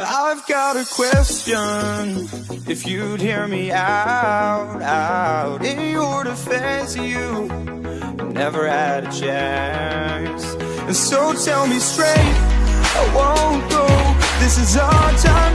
I've got a question. If you'd hear me out, out in your defense, you never had a chance. And so tell me straight, I won't go. This is our time.